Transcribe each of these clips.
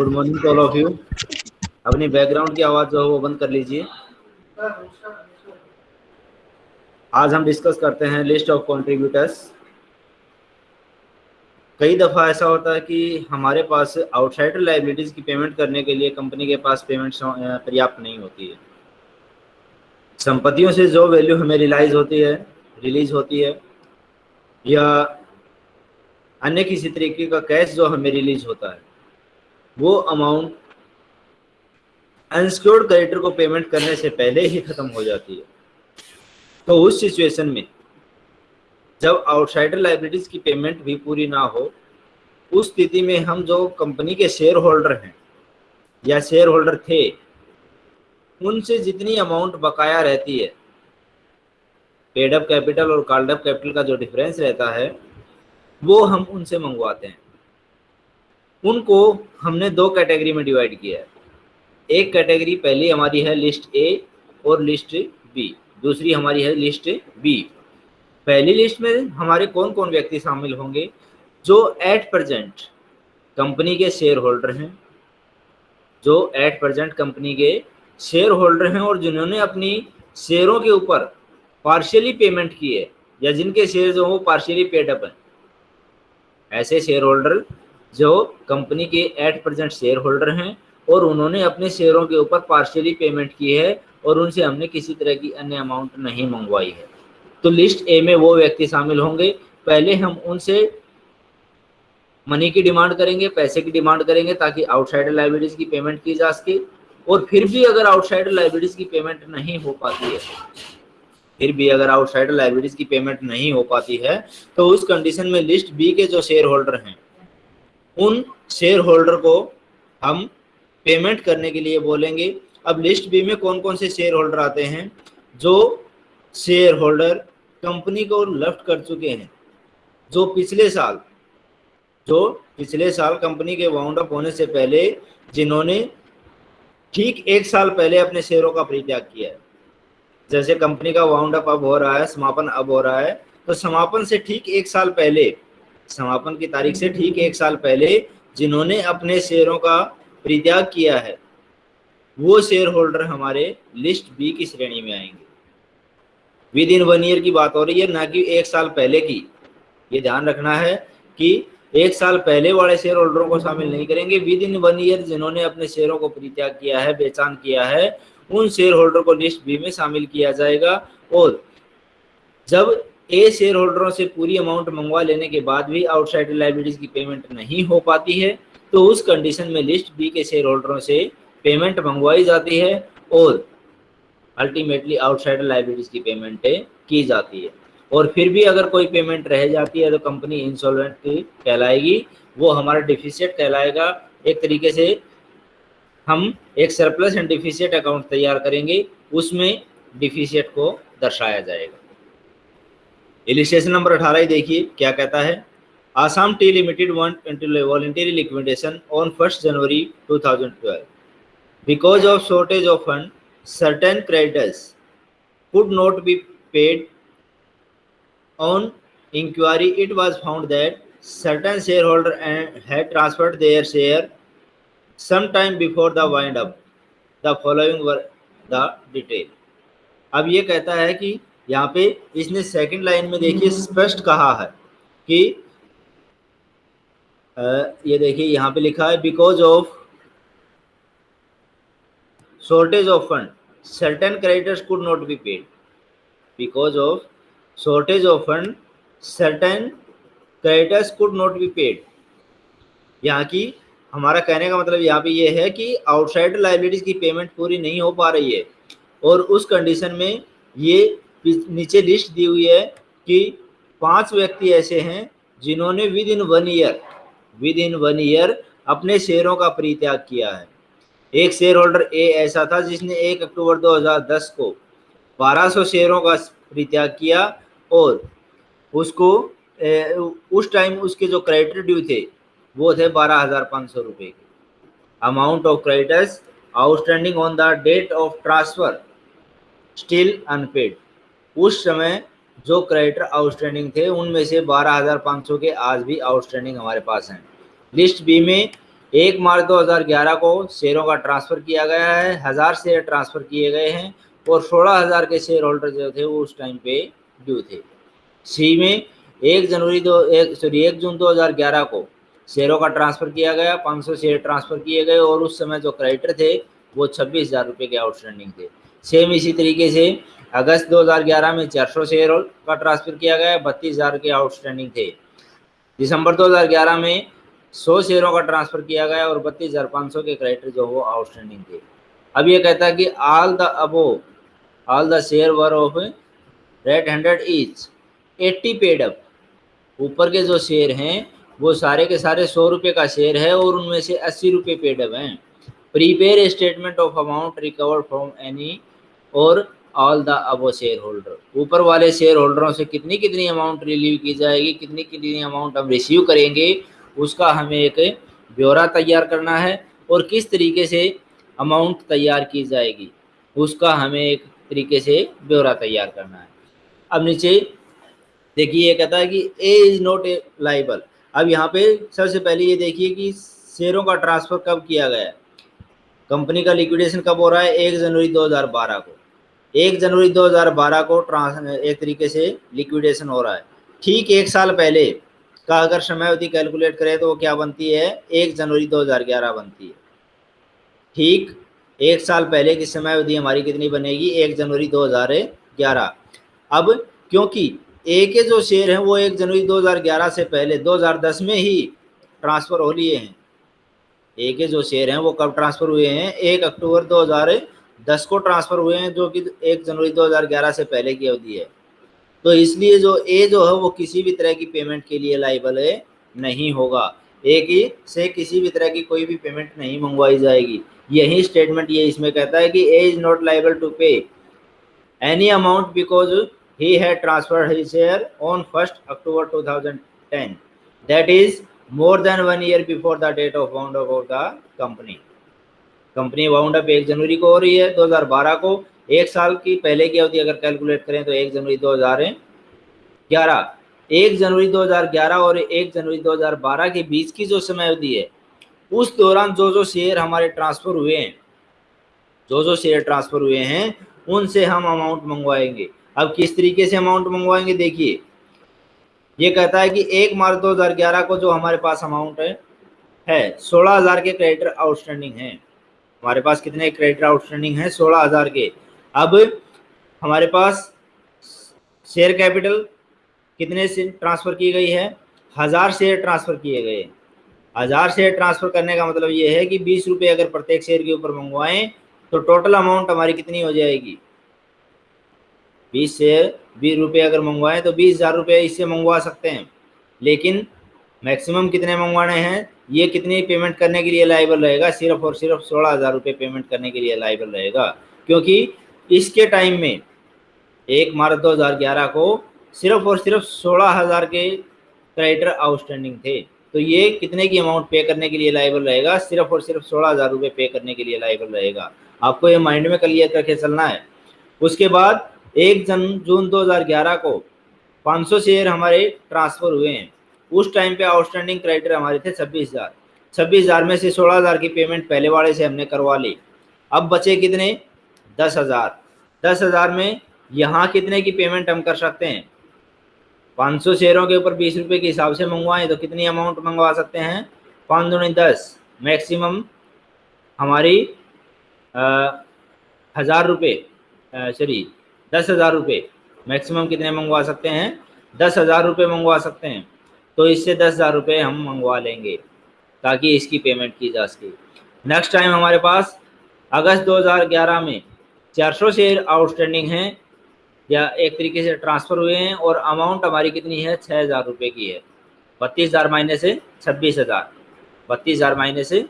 Good morning to all of you अपनी background की आवाज़ जो है वो बंद कर लीजिए। आज हम डिस्कस करते हैं लिस्ट ऑफ़ कंट्रीब्यूटर्स कई दफ़ा ऐसा होता है कि हमारे पास आउटसाइडर लाइबिलिटीज़ की पेमेंट करने के लिए कंपनी के पास पेमेंट पर्याप्त नहीं होती है। संपत्तियों से जो वैल्यू हमें रिलाइज होती है रिलीज़ होती है, या अन्य किसी तरीके का कैश जो हमें रिलीज़ होता है। वो अमाउंट अनसिक्योर्ड क्रेडिटर को पेमेंट करने से पहले ही ख़त्म हो जाती है। तो उस सिचुएशन में जब आउटसाइडर लाइबिलिटीज़ की पेमेंट भी पूरी ना हो, उस स्थिति में हम जो कंपनी के शेयर होल्डर हैं या शेयर होल्डर थे, उनसे जितनी अमाउंट बकाया रहती है पेड अप कैपिटल और कॉल्ड अप कैपिटल का जो डिफरेंस रहता है, वो हम उनसे मंगवाते हैं। उनको हमने दो कैटेगरी में डिवाइड किया है। एक कैटेगरी पहली हमारी है लिस्ट ए और लिस्ट बी। दूसरी हमारी है लिस्ट बी। पहली लिस्ट में हमारे कौन कौन व्यक्ति शामिल होंगे? जो एट प्रजेंट कंपनी के शेयर होल्डर हैं, जो एट प्रजेंट कंपनी के शेयर होल्डर हैं और जिन्होंने अपनी शेयरों के ऊपर पार्शियली पेमेंट की है या जिनके शेयर जो वो पार्शियली पेड अप हैं। ऐसे शेयर होल्डर जो कंपनी के एट परसेंट शेयर होल्डर हैं और उन्होंने अपने शेयरों के ऊपर पार्शियली पेमेंट की है और उनसे हमने किसी तरह की अन्य अमाउंट नहीं मंगवाई है। तो लिस्ट ए में वो व्यक्ति शामिल होंगे। पहले हम उनसे मनी की डिमांड करेंगे, पैसे की डिमांड करेंगे ताकि आउटसाइडर लाइब्रेरीज की पेमेंट की जा सके और फिर भी अगर आउटसाइडर लाइब्रेरीज की पेमेंट नहीं हो पाती है, फिर भी अगर आउटसाइडर लाइब्रेरीज की पेमेंट नहीं हो पाती है तो उस कंडीशन में लिस्ट बी के जो शेयर होल्डर हैं उन शेयर होल्डर को हम पेमेंट करने के लिए बोलेंगे। अब लिस्ट बी में कौन कौन से शेयर होल्डर आते हैं? जो शेयर होल्डर कंपनी को लेफ़्ट कर चुके हैं। जो पिछले साल, जो पिछले साल कंपनी के वाउंड अप होने से पहले, जिन्होंने ठीक एक साल पहले अपने शेयरों का परित्याग किया है। जैसे कंपनी का वाउंड अप अब हो रहा है, समापन अब हो रहा है तो समापन से ठीक एक साल पहले समापन की तारीख से ठीक एक साल पहले जिन्होंने अपने शेयरों का परित्याग किया है, वो शेयर होल्डर हमारे लिस्ट बी की श्रेणी में आएँगे। विद इन वन ईयर की बात हो रही है, ना कि एक साल पहले की। ये ध्यान रखना है कि एक साल पहले वाले शेयर होल्डरों को शामिल नहीं करेंगे। विद इन वन ईयर जिन्होंने अपने शेयरों को परित्याग किया है, बेचान किया है, उन शेयर होल्डर को लिस्ट बी में शामिल किया जाएगा। और जब ए शेयर होल्डरों से पूरी अमाउंट मंगवा लेने के बाद भी आउटसाइड लाइबिलिटीज की पेमेंट नहीं हो पाती है तो उस कंडीशन में लिस्ट बी के शेयर होल्डरों से पेमेंट मंगवाई जाती है और अल्टीमेटली आउटसाइड लाइबिलिटीज की पेमेंट की जाती है। और फिर भी अगर कोई पेमेंट रह जाती है तो कंपनी इंसॉल्वेंट कहलाएगी। वो हमारा डिफिशियट कहलाएगा। एक तरीके से हम एक सरप्लस एंड डिफिशियट अकाउंट तैयार करेंगे, उसमें डिफिशियट को दर्शाया जाएगा। इलिस्ट्रेशन नंबर अठारह ही देखिए, क्या कहता है? Assam tea limited voluntary liquidation on first January 2012 because of shortage of fund certain creditors could not be paid on inquiry it was found that certain shareholder had transferred their share sometime before the wind up. The following were the detail. अब ये कहता है कि यहाँ पे इसने second line में देखिए स्पष्ट कहा है कि ये देखिए यहाँ पे लिखा है because of shortage of fund certain creditors could not be paid because of shortage of fund certain creditors could not be paid यहाँ की हमारा कहने का मतलब यहाँ पे ये है कि आउटसाइड लाइबिलिटीज की पेमेंट पूरी नहीं हो पा रही है और उस कंडीशन में ये नीचे लिस्ट दी हुई है कि पाँच व्यक्ति ऐसे हैं जिन्होंने within one year within one year अपने शेयरों का परित्याग किया है। एक शेयर होल्डर ए ऐसा था जिसने एक अक्टूबर 2010 को 1200 शेयरों का परित्याग किया और उसको ए, उस टाइम उसके जो क्रेडिटर ड्यू थे वो थे बारह हज़ार पाँच सौ रुपये के। Amount of creditors outstanding on the date of transfer still unpaid उस समय जो क्रेडिटर आउटस्टैंडिंग थे, उनमें से बारह हज़ार पाँच सौ के आज भी आउटस्टैंडिंग हमारे पास हैं। लिस्ट बी में एक मार्च 2011 को शेयरों का ट्रांसफ़र किया गया है, हज़ार शेयर ट्रांसफ़र किए गए हैं और सोलह हज़ार के शेयर होल्डर जो थे, वो उस टाइम पे ड्यू थे। सी में एक जनवरी दो, एक सॉरी एक जून 2011 को शेयरों का ट्रांसफ़र किया गया 500 शेयर ट्रांसफ़र किए गए और उस समय जो क्रेडिटर थे, वो छब्बीस हज़ार रुपये के आउटस्टैंडिंग थे। सेम इसी तरीके से अगस्त 2011 में 400 शेयर का ट्रांसफ़र किया गया, बत्तीस हज़ार के आउटस्टैंडिंग थे। दिसंबर 2011 में 100 शेयरों का ट्रांसफ़र किया गया और बत्तीस हज़ार पाँच सौ के क्रेडिटर जो वो आउटस्टैंडिंग थे। अब ये कहता है कि all the above all the share were of rate hundred each eighty paid up ऊपर के जो शेयर हैं, वो सारे के सारे सौ रुपये का शेयर है और उनमें से अस्सी रुपये पेड अप हैं। Prepare statement of amount recovered from any और all the above share holder ऊपर वाले शेयर होल्डरों से कितनी कितनी अमाउंट रिलीव की जाएगी, कितनी कितनी अमाउंट हम रिसीव करेंगे, उसका हमें एक ब्यौरा तैयार करना है और किस तरीके से अमाउंट तैयार की जाएगी, उसका हमें एक तरीके से ब्यौरा तैयार करना है। अब नीचे देखिए, ये कहता है कि A is not a liable अब यहाँ पे सबसे पहले ये देखिए कि शेयरों का ट्रांसफ़र कब किया गया कंपनी का लिक्विडेशन कब हो रहा है? एक जनवरी 2012 को। एक जनवरी 2012 को ट्रांस, एक तरीके से लिक्विडेशन हो रहा है। ठीक एक साल पहले का अगर समय अवधि कैलकुलेट करें तो वो क्या बनती है? एक जनवरी 2011 बनती है। ठीक एक साल पहले की समय अवधि हमारी कितनी बनेगी? एक जनवरी 2011 अब क्योंकि ए के जो शेयर हैं वो एक जनवरी 2011 से पहले 2010 में ही ट्रांसफ़र हो लिए हैं। ए के जो शेयर हैं वो कब ट्रांसफ़र हुए हैं? एक अक्टूबर 2010 को ट्रांसफ़र हुए हैं जो कि एक जनवरी 2011 से पहले की अवधि है तो इसलिए जो ए जो है, वो किसी भी तरह की पेमेंट के लिए लाइबल है, नहीं होगा ए की से किसी भी तरह की कोई भी पेमेंट नहीं मंगवाई जाएगी यही स्टेटमेंट ये इसमें कहता है कि A is not liable to pay any amount because he had transferred his share on 1st October 2010. That is more than one year before the date of wound up of the company. Company wound up एक जनवरी को हो रही है 2012 को। एक साल की पहले की अवधि अगर कैलकुलेट करें तो एक जनवरी 2011 एक जनवरी 2011 और एक जनवरी 2012 के बीच की जो समय अवधि है, उस दौरान जो जो शेयर हमारे ट्रांसफ़र हुए हैं, जो जो शेयर ट्रांसफ़र हुए हैं, उनसे हम अमाउंट मंगवाएँगे। अब किस तरीके से अमाउंट मंगवाएँगे देखिए। ये कहता है कि एक मार्च 2011 को जो हमारे पास अमाउंट है है, सोलह हज़ार के क्रेडिटर आउटस्टैंडिंग है। हमारे पास कितने क्रेडिटर आउटस्टैंडिंग है? सोलह हज़ार के। अब हमारे पास शेयर कैपिटल कितने से ट्रांसफ़र की गई है? हज़ार शेयर ट्रांसफ़र किए गए। हज़ार शेयर ट्रांसफ़र करने का मतलब ये है कि बीस रुपये अगर प्रत्येक शेयर के ऊपर मंगवाएँ तो टोटल अमाउंट हमारी कितनी हो जाएगी? बीस से बीस रुपये अगर मंगवाएँ तो बीस हज़ार रुपये इससे मंगवा सकते हैं। लेकिन मैक्सिमम कितने मंगवाने हैं? ये कितनी पेमेंट करने के लिए लाइबल रहेगा? सिर्फ़ और सिर्फ़ सोलह हज़ार रुपये पेमेंट करने के लिए लाइबल रहेगा। क्योंकि इसके टाइम में एक मार्च 2011 को सिर्फ़ और सिर्फ़ सोलह हज़ार के क्रेडिटर आउटस्टैंडिंग थे। तो ये कितने की अमाउंट पे करने के लिए लाइबल रहेगा? सिर्फ़ और सिर्फ़ सोलह हज़ार रुपये पे करने के लिए लाइबल रहेगा। आपको ये माइंड में क्लियर करके चलना है। उसके बाद एक जन जून 2011 को 500 शेयर हमारे ट्रांसफ़र हुए हैं। उस टाइम पे आउटस्टैंडिंग क्रेडिटर हमारे थे छब्बीस हज़ार। छब्बीस हज़ार में से सोलह हज़ार की पेमेंट पहले वाले से हमने करवा ली। अब बचे कितने? दस हज़ार। दस हज़ार में यहाँ कितने की पेमेंट हम कर सकते हैं? पाँच सौ शेयरों के ऊपर बीस रुपये के हिसाब से मंगवाएँ तो कितनी अमाउंट मंगवा सकते हैं? पाँच दो दस। मैक्सिमम हमारी हज़ार रुपये सॉरी दस हज़ार रुपये मैक्सिमम कितने मंगवा सकते हैं? दस हज़ार रुपये मंगवा सकते हैं। तो इससे दस हज़ार रुपये हम मंगवा लेंगे, ताकि इसकी पेमेंट की जा सके। नेक्स्ट टाइम हमारे पास अगस्त 2011 में 400 शेयर आउटस्टैंडिंग हैं, या एक तरीके से ट्रांसफ़र हुए हैं, और अमाउंट हमारी कितनी है? छः हज़ार रुपये की है। बत्तीस हज़ार महीने से छब्बीस हज़ार। बत्तीस हज़ार महीने से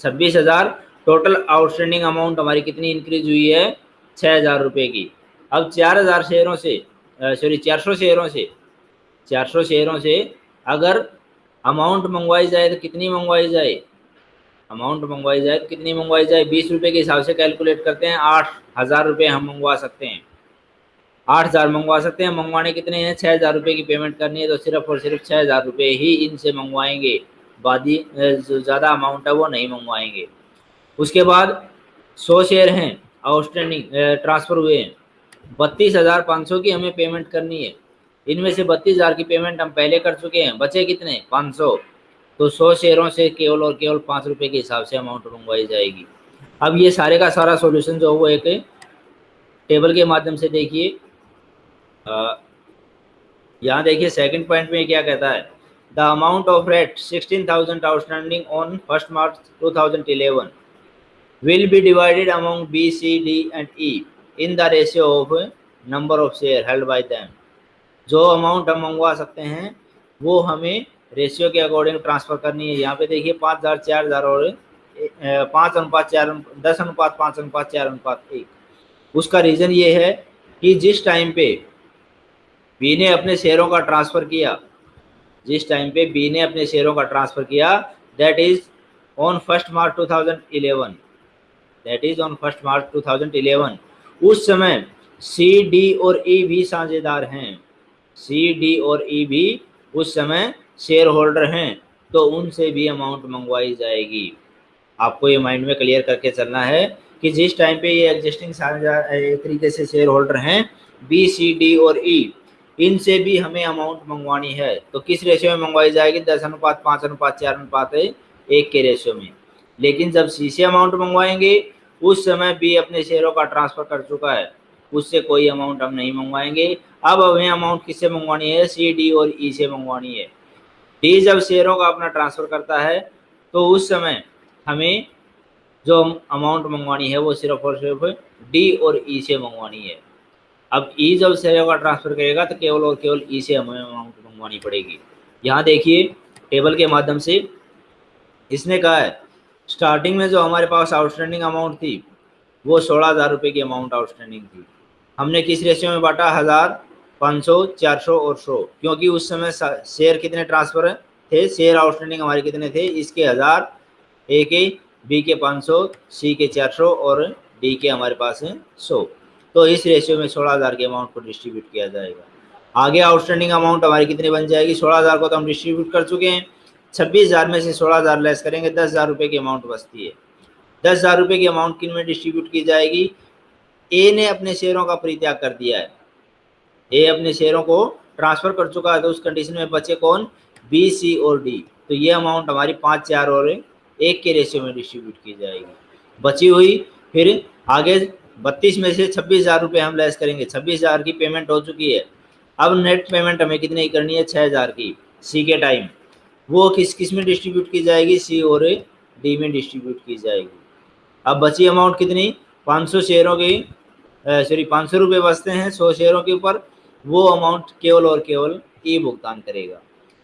छब्बीस हज़ार। टोटल आउटस्टैंडिंग अमाउंट हमारी कितनी इंक्रीज हुई है? छः हज़ार रुपये की। अब चार हज़ार शेयरों से सॉरी चार सौ शेयरों से, चार सौ शेयरों से अगर अमाउंट मंगवाई जाए तो कितनी मंगवाई जाए? अमाउंट मंगवाई जाए तो कितनी मंगवाई जाए? बीस रुपये के हिसाब से कैलकुलेट करते हैं, आठ हज़ार रुपये हम मंगवा सकते हैं। आठ हज़ार मंगवा सकते हैं, मंगवाने कितने हैं? छः हज़ार रुपये की पेमेंट करनी है तो सिर्फ़ और सिर्फ़ छः हज़ार रुपये ही इनसे मंगवाएँगे। बादी जो ज़्यादा अमाउंट है वो नहीं मंगवाएँगे। उसके बाद सौ शेयर हैं आउटस्टैंडिंग ट्रांसफ़र हुए हैं। बत्तीस हज़ार पाँच सौ की हमें पेमेंट करनी है। इनमें से बत्तीस हज़ार की पेमेंट हम पहले कर चुके हैं। बचे कितने? पाँच सौ। तो सौ शेयरों से केवल और केवल पाँच रुपये के हिसाब से अमाउंट मंगवाई जाएगी। अब ये सारे का सारा सॉल्यूशन जो वो एक टेबल के माध्यम से देखिए। यहाँ देखिए सेकंड पॉइंट में क्या कहता है? The amount of rate sixteen thousand outstanding on first March two thousand eleven will be divided amount B C D and E in the ratio of number of share held by them जो amount हम मंगवा सकते हैं, वो हमें ratio के according transfer करनी है। यहाँ पे देखिए पाँच हज़ार, चार हज़ार और पाँच अनुपात, चार दस अनुपात, पाँच अनुपात, चार अनुपात, एक। उसका रीज़न ये है कि जिस टाइम पे बी ने अपने शेयरों का ट्रांसफ़र किया, जिस टाइम पे बी ने अपने शेयरों का ट्रांसफ़र किया that is on first March 2011 that is on first March 2011 उस समय सी डी और ई e भी साझेदार हैं। सी डी और ई e भी उस समय शेयर होल्डर हैं तो उनसे भी अमाउंट मंगवाई जाएगी। आपको ये माइंड में क्लियर करके चलना है कि जिस टाइम पे ये एग्जिस्टिंग तरीके से शेयर होल्डर हैं बी सी डी और ई e, इनसे भी हमें अमाउंट मंगवानी है। तो किस रेशियो में मंगवाई जाएगी? दस अनुपात पाँच अनुपात चार अनुपात एक के रेशियो में। लेकिन जब सी से अमाउंट मंगवाएँगे उस समय बी अपने शेयरों का ट्रांसफ़र कर चुका है। उससे कोई अमाउंट हम नहीं मंगवाएँगे। अब हमें अमाउंट किससे मंगवानी है? सी डी और ई e से मंगवानी है। डी जब शेयरों का अपना ट्रांसफ़र करता है तो उस समय हमें जो अमाउंट मंगवानी है, वो सिर्फ़ और सिर्फ़ डी और ई e से मंगवानी है। अब ई e जब शेयरों का ट्रांसफ़र करेगा तो केवल और केवल ई से हमें अमाउंट मंगवानी पड़ेगी। यहाँ देखिए टेबल के माध्यम से इसने कहा है स्टार्टिंग में जो हमारे पास आउटस्टैंडिंग अमाउंट थी, वो सोलह हज़ार रुपये की अमाउंट आउटस्टैंडिंग थी। हमने किस रेशियो में बांटा? हज़ार पाँच सौ, चार सौ और सौ। क्योंकि उस समय शेयर कितने ट्रांसफ़र थे? शेयर आउटस्टैंडिंग हमारे कितने थे? इसके हज़ार, ए के, बी के पाँच सौ, सी के चार सौ और डी के हमारे पास है सौ। तो इस रेशियो में सोलह हज़ार के अमाउंट को डिस्ट्रीब्यूट किया जाएगा। आगे आउटस्टैंडिंग अमाउंट हमारी कितनी बन जाएगी? सोलह हज़ार को तो हम डिस्ट्रीब्यूट कर चुके हैं। छब्बीस हज़ार में से सोलह हज़ार लेस करेंगे, दस हज़ार रुपये की अमाउंट बचती है। दस हज़ार रुपये की अमाउंट किन में डिस्ट्रीब्यूट की जाएगी? ए ने अपने शेयरों का परित्याग कर दिया है। ए अपने शेयरों को ट्रांसफ़र कर चुका है तो उस कंडीशन में बचे कौन? बी सी और डी तो ये अमाउंट हमारी पाँच, चार और एक के रेशियो में डिस्ट्रीब्यूट की जाएगी। बची हुई, फिर आगे बत्तीस में से छब्बीस हज़ार रुपये हम लेस करेंगे। छब्बीस हज़ार की पेमेंट हो चुकी है। अब नेट पेमेंट हमें कितने की करनी है? छः हज़ार की। सी के टाइम वो किस किसमें डिस्ट्रीब्यूट की जाएगी? सी और डी में डिस्ट्रीब्यूट की जाएगी। अब बची अमाउंट कितनी? 500 शेयरों की सॉरी पाँच सौ रुपये बचते हैं सौ शेयरों के ऊपर, वो अमाउंट केवल और केवल ई भुगतान करेगा।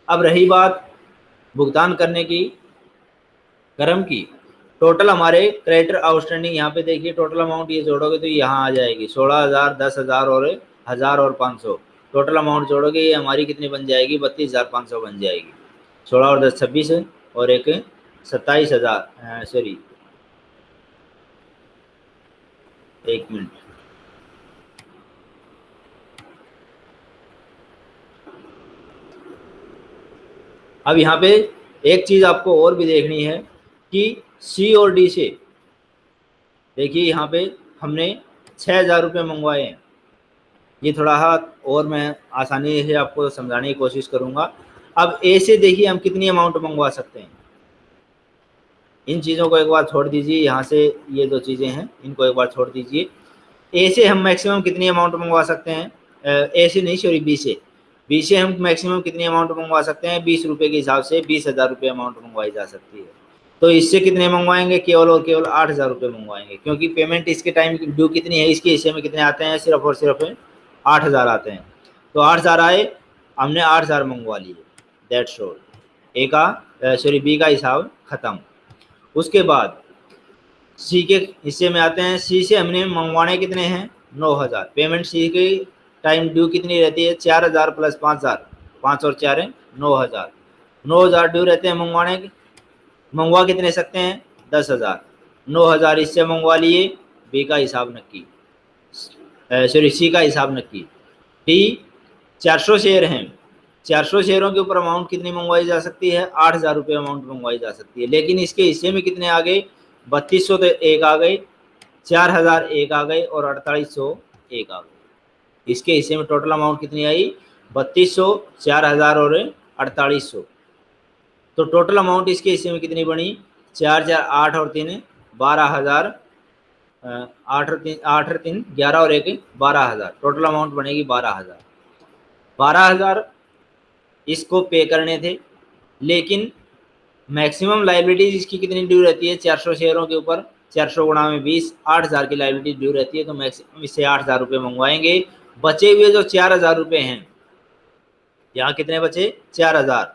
अब रही बात भुगतान करने की, क्रम की। टोटल हमारे क्रेडिटर आउटस्टैंडिंग यहाँ पे देखिए टोटल अमाउंट ये जोड़ोगे तो यहाँ आ जाएगी, सोलह हज़ार, दस हज़ार और हज़ार और पाँच सौ। टोटल अमाउंट जोड़ोगे, ये हमारी कितनी बन जाएगी? बत्तीस हज़ार पाँच सौ बन जाएगी। सोलह और दस छब्बीस और एक सत्ताईस हज़ार सॉरी एक मिनट। अब यहाँ पे एक चीज़ आपको और भी देखनी है कि सी और डी से, देखिए यहाँ पे हमने छः हज़ार रुपये मंगवाए हैं। ये थोड़ा हाथ और मैं आसानी से आपको समझाने की कोशिश करूँगा। अब ए से देखिए हम कितनी अमाउंट मंगवा सकते हैं। इन चीज़ों को एक बार छोड़ दीजिए, यहाँ से ये दो चीज़ें हैं, इनको एक बार छोड़ दीजिए। ए से हम मैक्सिमम कितनी अमाउंट मंगवा सकते हैं? ए से नहीं सॉरी बी से। बी से हम मैक्सिमम कितनी अमाउंट मंगवा सकते हैं? बीस रुपये के हिसाब से बीस हज़ार रुपये अमाउंट मंगवाई जा सकती है। तो इससे कितने मंगवाएँगे? केवल और केवल आठ हज़ार रुपये मंगवाएँगे, क्योंकि पेमेंट इसके टाइम ड्यू कितनी है? इसके हिस्से में कितने आते हैं? सिर्फ़ और सिर्फ़ आठ हज़ार आते हैं। तो आठ हज़ार आए, हमने आठ हज़ार मंगवा लिए। दैट शोर ए का सॉरी बी का हिसाब ख़त्म। उसके बाद, सी के हिस्से में आते हैं। सी से हमने मंगवाने कितने हैं? नौ हज़ार। पेमेंट सी की टाइम ड्यू कितनी रहती है? चार हज़ार प्लस पाँच हज़ार। पाँच और चार है, नौ हज़ार। नौ हज़ार ड्यू रहते हैं मंगवाने के। मंगवा कितने सकते हैं? दस हज़ार। नौ हज़ार इससे मंगवा लिए बी का हिसाब नक्की। सॉरी सी का हिसाब नक्की। डी चार सौ शेयर हैं। चार सौ शेयरों के ऊपर अमाउंट कितनी मंगवाई जा सकती है? आठ हज़ार रुपये अमाउंट मंगवाई जा सकती है। लेकिन इसके हिस्से में कितने आ गए? बत्तीस सौ तो एक आ गए, चार हज़ार एक आ गए और अड़तालीस सौ एक आ गए। इसके हिस्से में टोटल अमाउंट कितनी आई? बत्तीस सौ, चार हज़ार और अड़तालीस सौ। तो टोटल अमाउंट इसके हिस्से में कितनी बनी? चार चार, आठ और तीन, बारह हज़ार आठ और तीन, आठ और तीन, ग्यारह और एक, बारह हज़ार। टोटल अमाउंट बनेगी बारह हज़ार। बारह हज़ार इसको पे करने थे। लेकिन मैक्सिमम लाइबिलिटीज इसकी कितनी ड्यू रहती है? चार सौ शेयरों के ऊपर चार सौ गुणा में बीस, आठ हज़ार की लाइबिलिटी ड्यू रहती है तो मैक्सिमम इससे आठ हज़ार रुपये मंगवाएँगे। बचे हुए जो चार हज़ार रुपये हैं, यहाँ कितने बचे? चार हज़ार।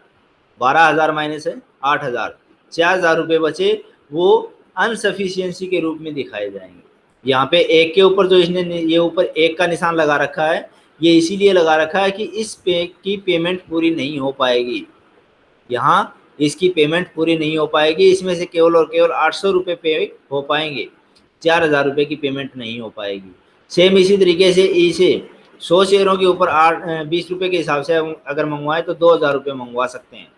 बारह हज़ार माइनस है, आठ हज़ार। चार हज़ार रुपये बचे, वो अनसफिशियंसी के रूप में दिखाए जाएँगे। यहाँ पे एक के ऊपर जो इसने, ये ऊपर एक का निशान लगा रखा है ये इसीलिए लगा रखा है कि इस पे, की पेमेंट पूरी नहीं हो पाएगी। यहाँ इसकी पेमेंट पूरी नहीं हो पाएगी, इसमें से केवल और केवल आठ सौ रुपये पे हो पाएँगे। चार हज़ार रुपये की पेमेंट नहीं हो पाएगी। सेम इसी तरीके से इसे सौ शेयरों के ऊपर आठ बीस रुपये के हिसाब से अगर मंगवाए तो दो हज़ार रुपये मंगवा सकते हैं।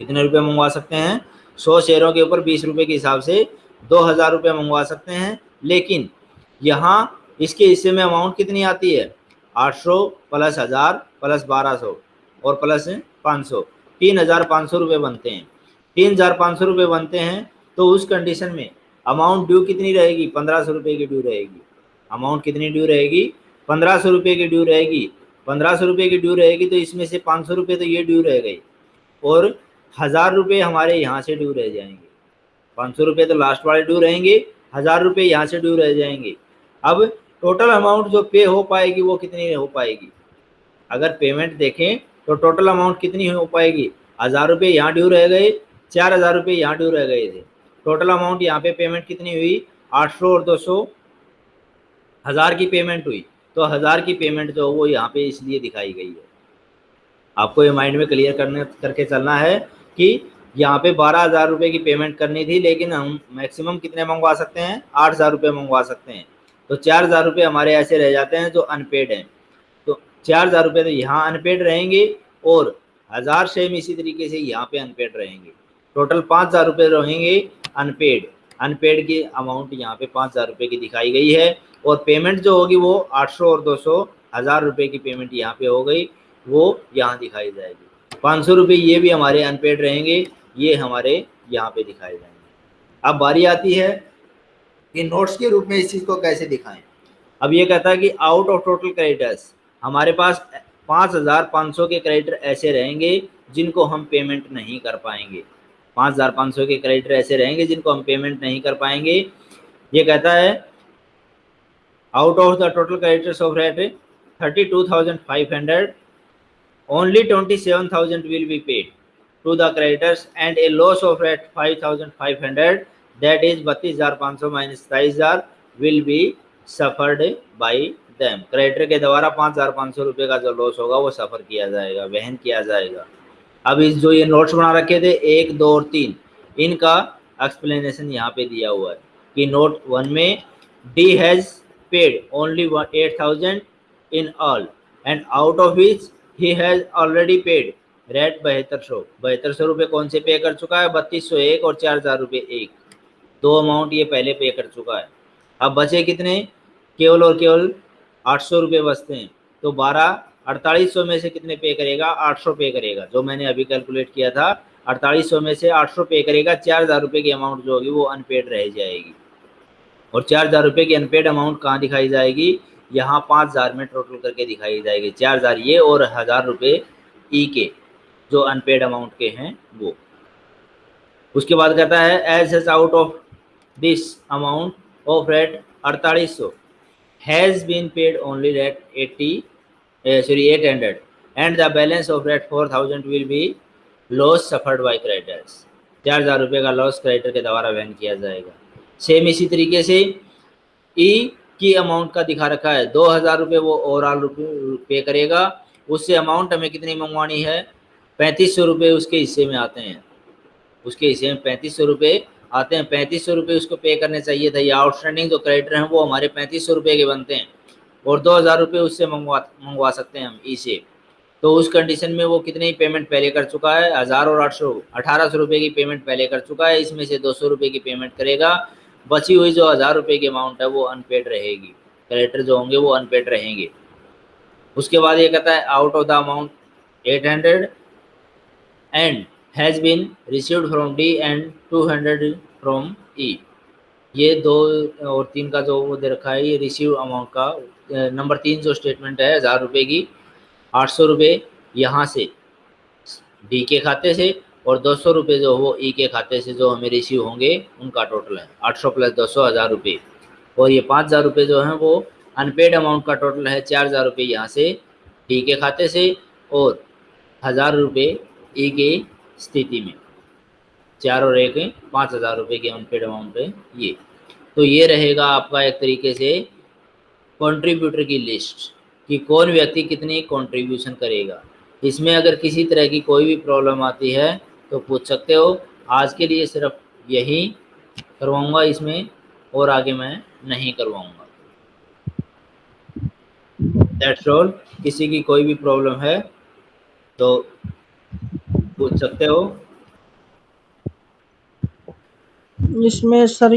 कितने रुपये मंगवा सकते हैं? सौ शेयरों के ऊपर बीस रुपये के हिसाब से दो हज़ार रुपये मंगवा सकते हैं। लेकिन यहाँ इसके हिस्से में अमाउंट कितनी आती है? आठ सौ प्लस हज़ार प्लस बारह सौ और प्लस पाँच सौ। तीन हज़ार पाँच सौ रुपये बनते हैं। तीन हज़ार पाँच सौ रुपये बनते हैं तो उस कंडीशन में अमाउंट ड्यू कितनी रहेगी? पंद्रह सौ रुपये की ड्यू रहेगी। अमाउंट कितनी ड्यू रहेगी? पंद्रह सौ रुपये की ड्यू रहेगी। पंद्रह सौ रुपये की ड्यू रहेगी तो इसमें से पाँच सौ रुपये तो ये ड्यू रह गई और हज़ार रुपये हमारे यहाँ से ड्यू रह जाएँगे। पाँच सौ रुपये तो लास्ट वाले ड्यू रहेंगे, हज़ार रुपये यहाँ से ड्यू रह जाएँगे। अब टोटल अमाउंट जो पे हो पाएगी वो कितनी हो पाएगी? अगर पेमेंट देखें तो टोटल अमाउंट कितनी हो पाएगी? हज़ार रुपये यहाँ ड्यू रह गए, चार हज़ार रुपये यहाँ ड्यू रह गए थे। टोटल अमाउंट यहाँ पे पेमेंट कितनी हुई? आठ सौ और दो सौ हज़ार की पेमेंट हुई। तो हज़ार की पेमेंट जो वो यहाँ पे इसलिए दिखाई गई है। आपको ये माइंड में क्लियर करने, करके चलना है कि यहाँ पे बारह हज़ार रुपये की पेमेंट करनी थी, लेकिन हम मैक्सिमम कितने मंगवा सकते हैं? आठ हज़ार रुपये मंगवा सकते हैं। तो चार हज़ार रुपये हमारे ऐसे रह जाते हैं जो अनपेड हैं। तो चार हज़ार रुपये तो यहाँ अनपेड रहेंगे और हज़ार सेम इसी तरीके से यहाँ पे अनपेड रहेंगे। टोटल पाँच हज़ार रुपये रहेंगे अनपेड अनपेड की अमाउंट यहाँ पे पाँच हज़ार रुपये की दिखाई गई है और पेमेंट जो होगी वो आठ सौ और दो सौ हज़ार रुपये की पेमेंट यहाँ पे हो गई। वो यहाँ दिखाई जाएगी। पाँच सौ रुपये ये भी हमारे अनपेड रहेंगे। ये हमारे यहाँ पे दिखाए जाएँगे। अब बारी आती है कि नोट्स के रूप में इस चीज़ को कैसे दिखाएँ? अब ये कहता है कि आउट ऑफ़ टोटल क्रेडिटर्स हमारे पास पाँच हज़ार पाँच सौ के क्रेडिटर ऐसे रहेंगे जिनको हम पेमेंट नहीं कर पाएँगे। पाँच हज़ार पाँच सौ के क्रेडिटर ऐसे रहेंगे जिनको हम पेमेंट नहीं कर पाएँगे। ये कहता है out of the total creditors of rate thirty two thousand five hundred only 27000 will be paid to the creditors and a loss of rate 5500 that is 32500 minus 28000 will be suffered by them. Creditor के द्वारा पाँच हज़ार पाँच सौ रुपये का जो loss होगा, वो सफ़र किया जाएगा, वहन किया जाएगा। अब इस जो ये नोट्स बना रखे थे, एक, दो और तीन, इनका एक्सप्लेनेशन यहाँ पे दिया हुआ है कि नोट वन में D has paid only eight thousand in all and out of which he has already paid rate बहत्तर सौ बहत्तर सौ रुपये कौन से पे कर चुका है? बत्तीस सौ एक और चार हज़ार रुपये एक। दो अमाउंट ये पहले पे कर चुका है। अब बचे कितने? केवल और केवल आठ सौ रुपये बचते हैं। तो बारह, अड़तालीस सौ में से कितने पे करेगा? आठ सौ पे करेगा। जो मैंने अभी कैलकुलेट किया था, अड़तालीस सौ में से आठ सौ पे करेगा। चार हज़ार रुपये की अमाउंट जो होगी वो अनपेड रह जाएगी। और चार हज़ार रुपये की अनपेड अमाउंट कहाँ दिखाई जाएगी? यहाँ पाँच हज़ार में टोटल करके दिखाई जाएगी। चार हज़ार ये और हज़ार रुपये ई के, जो अनपेड अमाउंट के हैं वो। उसके बाद कहता है as as out of of rate अड़तालीस सौ has been paid only rate eighty sorry eight hundred and the balance of rate four thousand will be loss suffered by creditors चार हज़ार रुपये का लॉस क्रेडिटर के द्वारा वहन किया जाएगा। सेम इसी तरीके से ई e की अमाउंट का दिखा रखा है। दो हज़ार रुपये वो ओवरऑल पे करेगा। उससे अमाउंट हमें कितनी मंगवानी है? पैंतीस सौ रुपये उसके हिस्से में आते हैं। उसके हिस्से में पैंतीस सौ रुपये आते हैं, पैंतीस सौ रुपये उसको पे करने चाहिए था। या आउटस्टैंडिंग जो क्रेडिटर हैं, वो हमारे पैंतीस सौ रुपये के बनते हैं और दो हज़ार रुपये उससे मंगवा मंगवा सकते हैं हम ई से तो उस कंडीशन में वो कितनी पेमेंट पहले कर चुका है, हज़ार और आठ सौ, अठारह सौ रुपये की पेमेंट पहले कर चुका है, इसमें से दो सौ रुपये की पेमेंट करेगा। बची हुई जो हज़ार रुपये की अमाउंट है, वो अनपेड रहेगी। क्रेडिटर जो होंगे, वो अनपेड रहेंगे। उसके बाद ये कहता है out of the amount eight hundred and has been received from D and two hundred from E ये दो और तीन का जो वो दे रखा है, ये रिसीव अमाउंट का नंबर तीन जो स्टेटमेंट है, हज़ार रुपये की, आठ सौ रुपये यहाँ से डी के खाते से और दो सौ रुपये जो वो ई के खाते से जो हमें रिसीव होंगे, उनका टोटल है। आठ सौ प्लस दो सौ, हज़ार रुपये और ये पाँच हज़ार रुपये जो हैं वो अनपेड अमाउंट का टोटल है, चार हज़ार रुपये यहाँ से डी के खाते से और हज़ार रुपये ई के स्थिति में। चार एक पाँच हज़ार रुपये के अनपेड अमाउंट है ये। तो ये रहेगा आपका एक तरीके से कंट्रीब्यूटर की लिस्ट कि कौन व्यक्ति कितनी कंट्रीब्यूशन करेगा। इसमें अगर किसी तरह की कोई भी प्रॉब्लम आती है तो पूछ सकते हो। आज के लिए सिर्फ़ यही करवाऊँगा इसमें और आगे मैं नहीं करवाऊँगा। दैट्स ऑल किसी की कोई भी प्रॉब्लम है तो पूछ सकते हो? इसमें सर